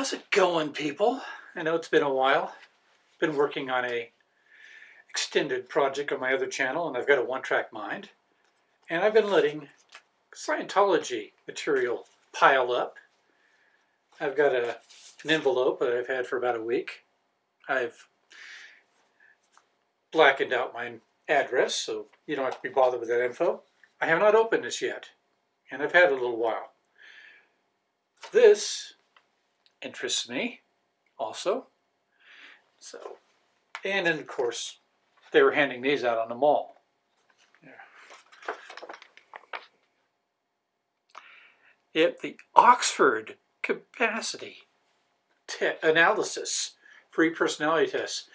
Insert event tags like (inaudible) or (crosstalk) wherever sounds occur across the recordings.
How's it going, people? I know it's been a while. Been working on a extended project on my other channel, and I've got a one-track mind. And I've been letting Scientology material pile up. I've got a, an envelope that I've had for about a week. I've blackened out my address, so you don't have to be bothered with that info. I have not opened this yet, and I've had a little while. This interests me also. So, and then of course, they were handing these out on the mall. Yeah. The Oxford Capacity Analysis Free Personality Test.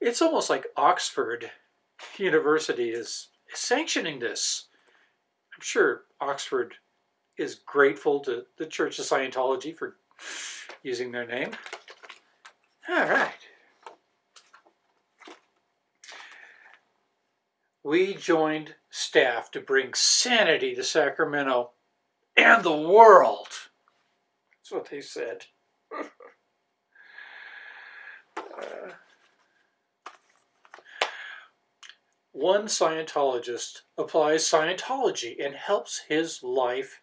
It's almost like Oxford University is sanctioning this. I'm sure Oxford is grateful to the Church of Scientology for using their name. All right. We joined staff to bring sanity to Sacramento and the world. That's what they said. (laughs) one Scientologist applies Scientology and helps his life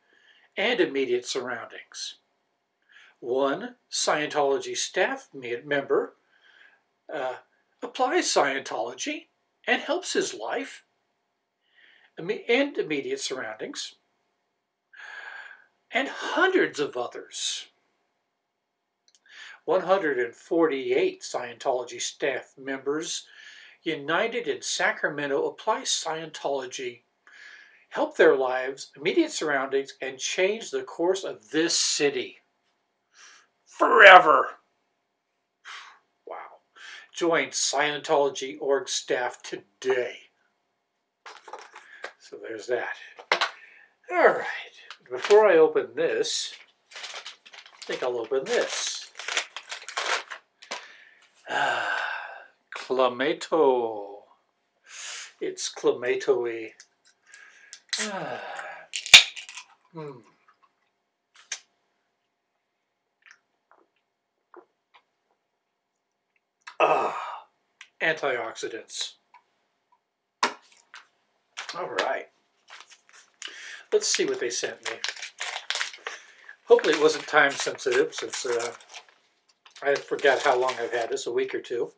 and immediate surroundings. One Scientology staff member uh, applies Scientology and helps his life and immediate surroundings, and hundreds of others. 148 Scientology staff members united in Sacramento apply Scientology, help their lives, immediate surroundings, and change the course of this city forever. Wow. Join Scientology org staff today. So there's that. All right. Before I open this, I think I'll open this. Ah, Clamato. It's Clamato-y. Ah, antioxidants. All right. Let's see what they sent me. Hopefully it wasn't time sensitive since uh, I forgot how long I've had this, a week or two.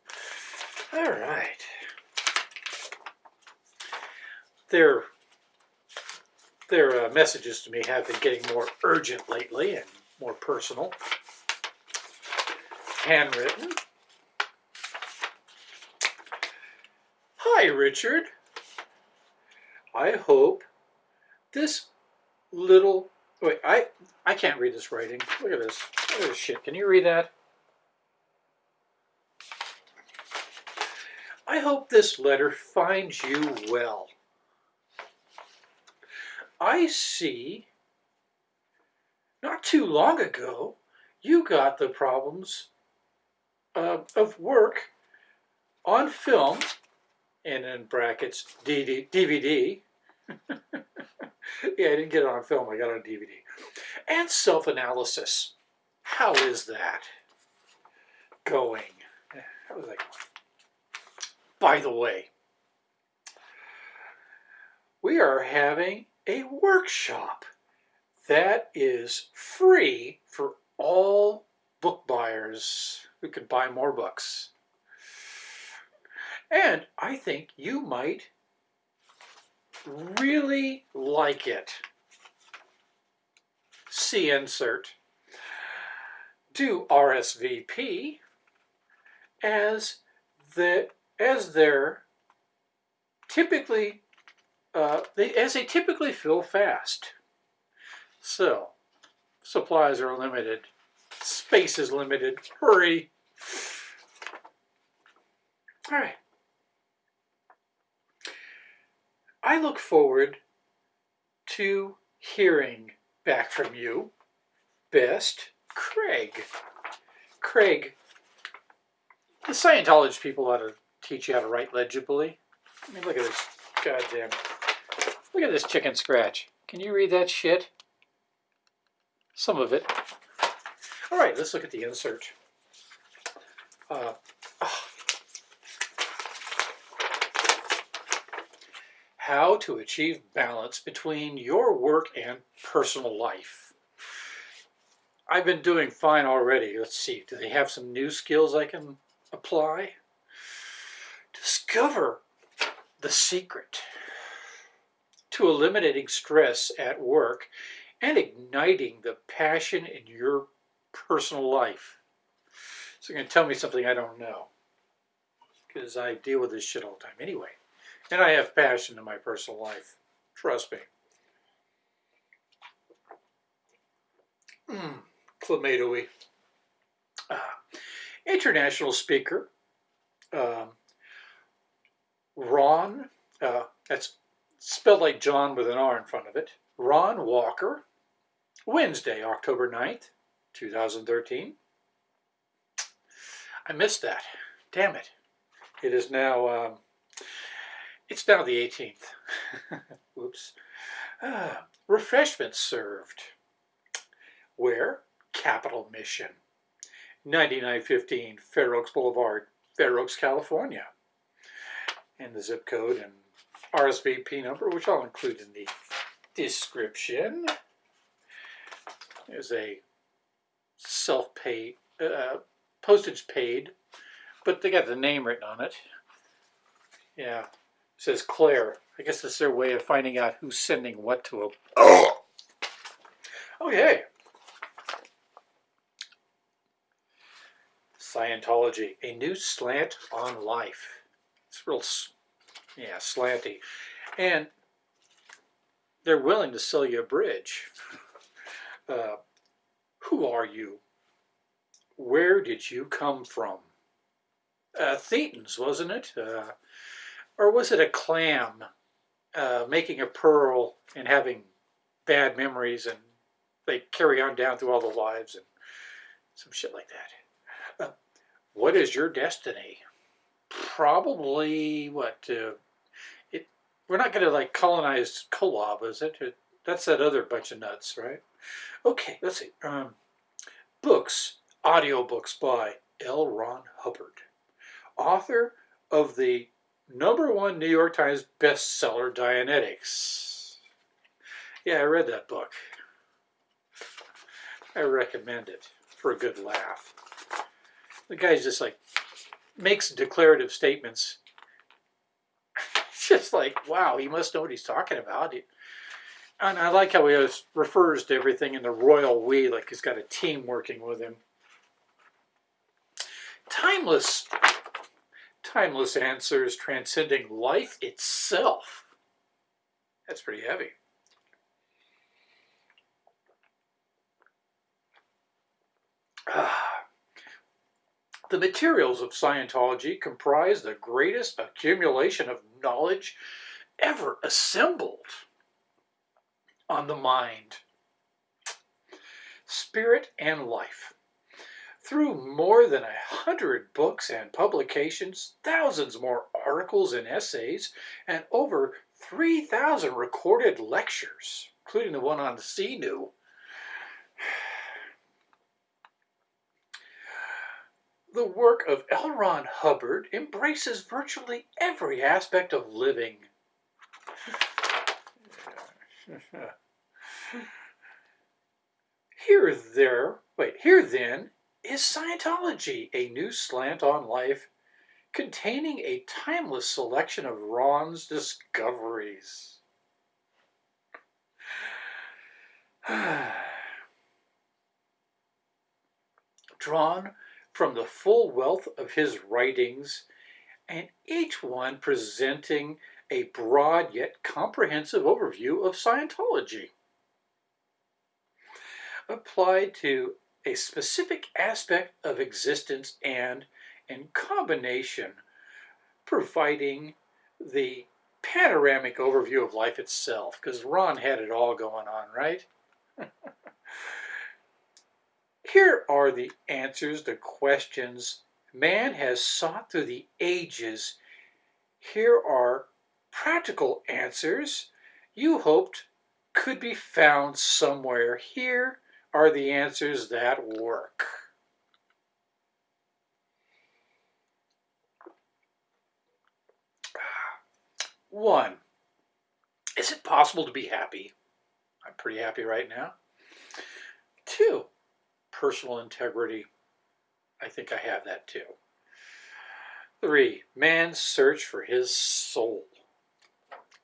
All right. Their, their uh, messages to me have been getting more urgent lately and more personal. Handwritten. Richard. I hope this little... Wait, I, I can't read this writing. Look at this. Look at this shit. Can you read that? I hope this letter finds you well. I see not too long ago you got the problems uh, of work on film and in brackets DVD. (laughs) yeah, I didn't get it on film, I got it on DVD. And self-analysis. How is that going? How is that going? By the way, we are having a workshop that is free for all book buyers who can buy more books. And I think you might really like it. See insert. Do RSVP as the as they're typically uh, they, as they typically fill fast. So supplies are limited, space is limited. Hurry! All right. I look forward to hearing back from you. Best, Craig. Craig, the Scientology people ought to teach you how to write legibly. I mean, look at this goddamn, look at this chicken scratch. Can you read that shit? Some of it. All right, let's look at the insert. Uh, oh. How to achieve balance between your work and personal life. I've been doing fine already. Let's see, do they have some new skills I can apply? Discover the secret to eliminating stress at work and igniting the passion in your personal life. So you're going to tell me something I don't know because I deal with this shit all the time anyway. And I have passion in my personal life. Trust me. Mmm, clamatoey. Uh, international speaker, um, Ron, uh, that's spelled like John with an R in front of it, Ron Walker, Wednesday, October 9th, 2013. I missed that. Damn it. It is now, um, it's now the 18th. (laughs) Whoops. Uh, refreshments served. Where? Capital Mission. 9915 Fair Oaks Boulevard, Fair Oaks, California. And the zip code and RSVP number, which I'll include in the description. There's a self-paid, uh, postage paid, but they got the name written on it. Yeah, says Claire. I guess that's their way of finding out who's sending what to them. Oh, okay. Scientology, a new slant on life. It's real, yeah, slanty. And they're willing to sell you a bridge. Uh, who are you? Where did you come from? Uh, Thetans, wasn't it? Uh, or was it a clam uh, making a pearl and having bad memories and they carry on down through all the lives and some shit like that. Uh, what is your destiny? Probably, what, uh, it, we're not going to like colonize Kolob, is it? That's that other bunch of nuts, right? Okay, let's see. Um, books, audiobooks by L. Ron Hubbard, author of the number one New York Times bestseller, Dianetics. Yeah, I read that book. I recommend it for a good laugh. The guy's just like, makes declarative statements. (laughs) just like, wow, he must know what he's talking about. And I like how he refers to everything in the royal we, like he's got a team working with him. Timeless, timeless answers transcending life itself. That's pretty heavy. (sighs) The materials of Scientology comprise the greatest accumulation of knowledge ever assembled on the mind, spirit, and life. Through more than a hundred books and publications, thousands more articles and essays, and over 3,000 recorded lectures, including the one on Xenu, the work of L. Ron Hubbard embraces virtually every aspect of living. (laughs) here there, wait, here then is Scientology, a new slant on life containing a timeless selection of Ron's discoveries. (sighs) Drawn from the full wealth of his writings, and each one presenting a broad yet comprehensive overview of Scientology. Applied to a specific aspect of existence and, in combination, providing the panoramic overview of life itself, because Ron had it all going on, right? (laughs) Here are the answers to questions man has sought through the ages. Here are practical answers you hoped could be found somewhere. Here are the answers that work? One, is it possible to be happy? I'm pretty happy right now. Two, personal integrity. I think I have that too. Three, man's search for his soul.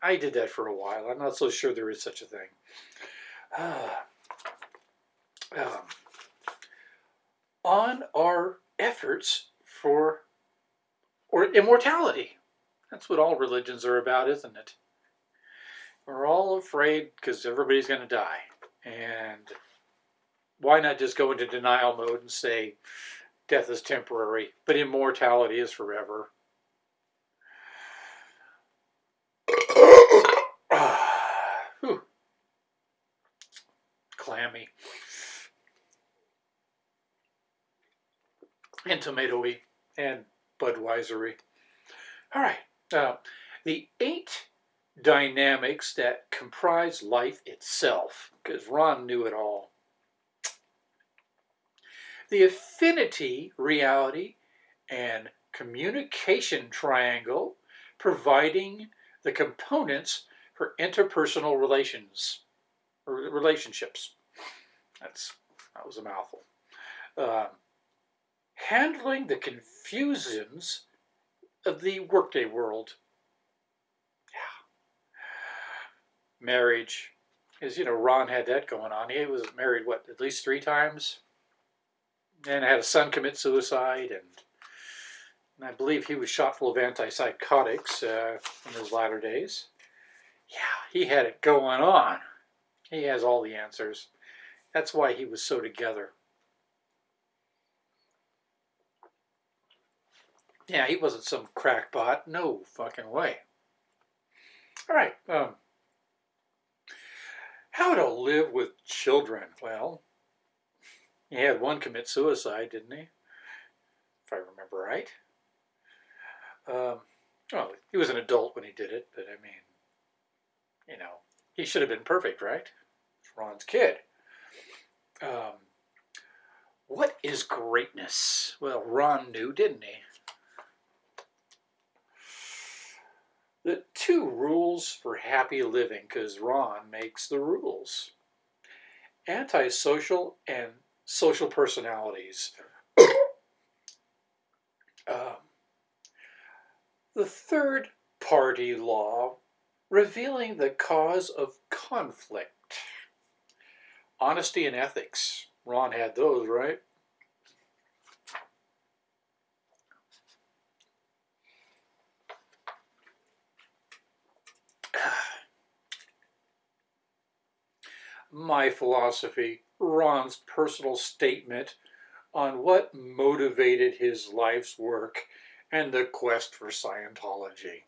I did that for a while. I'm not so sure there is such a thing. Uh, um, on our efforts for or immortality. That's what all religions are about, isn't it? We're all afraid because everybody's going to die. And why not just go into denial mode and say death is temporary, but immortality is forever? And tomatoey and Budweisery. All right. Uh, the eight dynamics that comprise life itself, because Ron knew it all. The affinity, reality, and communication triangle providing the components for interpersonal relations or relationships. That's that was a mouthful. Um, handling the confusions of the workday world. Yeah. Marriage. Because, you know, Ron had that going on. He was married, what, at least three times? And had a son commit suicide. And, and I believe he was shot full of antipsychotics uh, in his latter days. Yeah, he had it going on. He has all the answers. That's why he was so together. Yeah, he wasn't some crackpot. No fucking way. All right. Um, how to live with children? Well, he had one commit suicide, didn't he? If I remember right. Um, well, he was an adult when he did it, but I mean, you know, he should have been perfect, right? It's Ron's kid. Um, what is greatness? Well, Ron knew, didn't he? The two rules for happy living, because Ron makes the rules. Antisocial and social personalities. (coughs) um, the third party law, revealing the cause of conflict. Honesty and ethics. Ron had those, right? My philosophy, Ron's personal statement on what motivated his life's work and the quest for Scientology.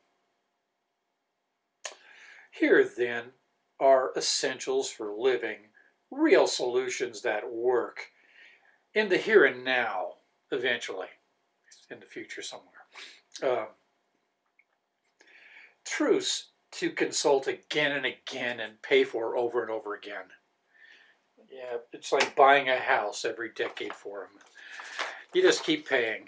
Here, then, are essentials for living, real solutions that work in the here and now, eventually, in the future somewhere. Uh, to consult again and again and pay for over and over again. Yeah, it's like buying a house every decade for them. You just keep paying.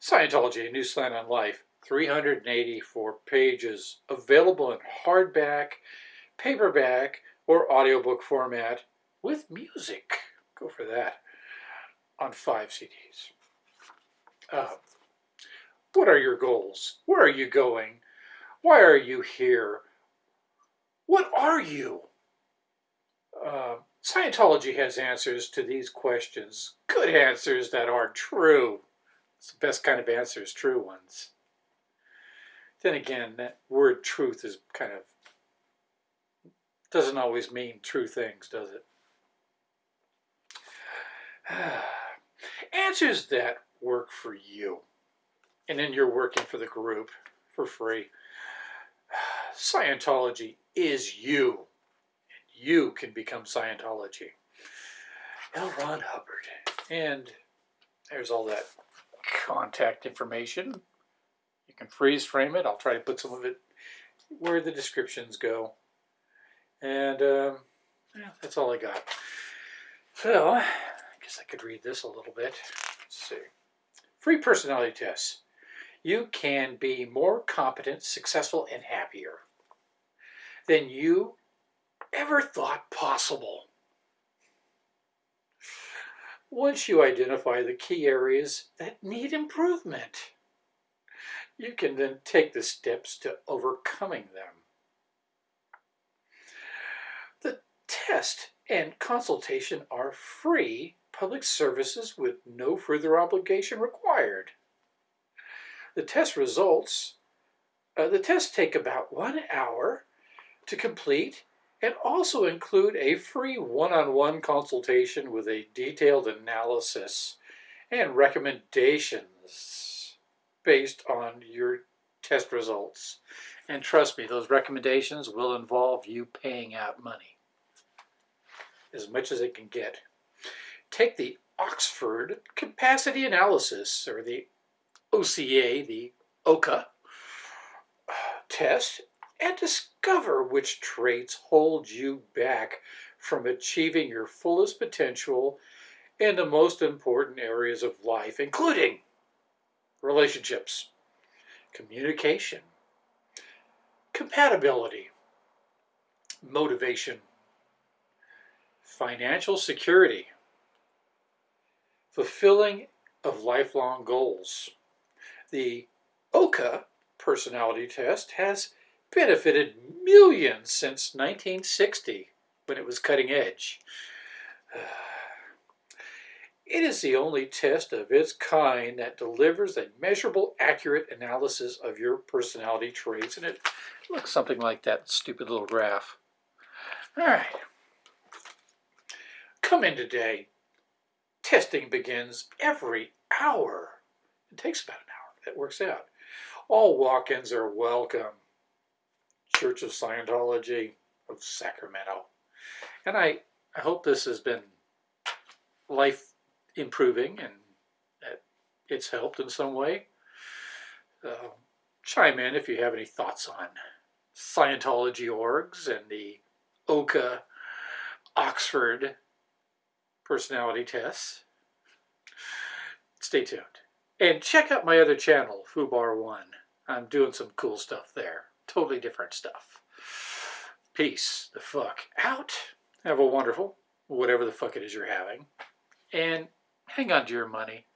Scientology, a new slant on life, 384 pages, available in hardback, paperback, or audiobook format with music. Go for that. On five CDs. Uh, what are your goals? Where are you going? Why are you here? What are you? Uh, Scientology has answers to these questions. Good answers that are true. It's the best kind of answers, true ones. Then again, that word truth is kind of, doesn't always mean true things, does it? (sighs) answers that work for you and then you're working for the group for free. Scientology is you. You can become Scientology. L. Ron Hubbard. And there's all that contact information. You can freeze frame it. I'll try to put some of it where the descriptions go. And um, Yeah, that's all I got. So, I guess I could read this a little bit. Let's see. Free personality tests. You can be more competent, successful, and happier than you ever thought possible. Once you identify the key areas that need improvement, you can then take the steps to overcoming them. The test and consultation are free public services with no further obligation required. The test results, uh, the tests take about one hour to complete and also include a free one-on-one -on -one consultation with a detailed analysis and recommendations based on your test results. And trust me, those recommendations will involve you paying out money as much as it can get. Take the Oxford Capacity Analysis, or the OCA, the OCA test, and discover which traits hold you back from achieving your fullest potential in the most important areas of life, including relationships, communication, compatibility, motivation, financial security, fulfilling of lifelong goals. The OCA personality test has benefited millions since 1960 when it was cutting edge. (sighs) It is the only test of its kind that delivers a measurable, accurate analysis of your personality traits, and it looks something like that stupid little graph. All right. Come in today. Testing begins every hour. It takes about That works out. All walk-ins are welcome. Church of Scientology of Sacramento. And I, I hope this has been life improving and that it's helped in some way. Uh, chime in if you have any thoughts on Scientology orgs and the OCA Oxford personality tests. Stay tuned. And check out my other channel, Fubar One. I'm doing some cool stuff there. Totally different stuff. Peace the fuck out. Have a wonderful, whatever the fuck it is you're having. And hang on to your money.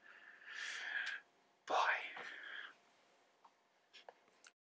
Bye.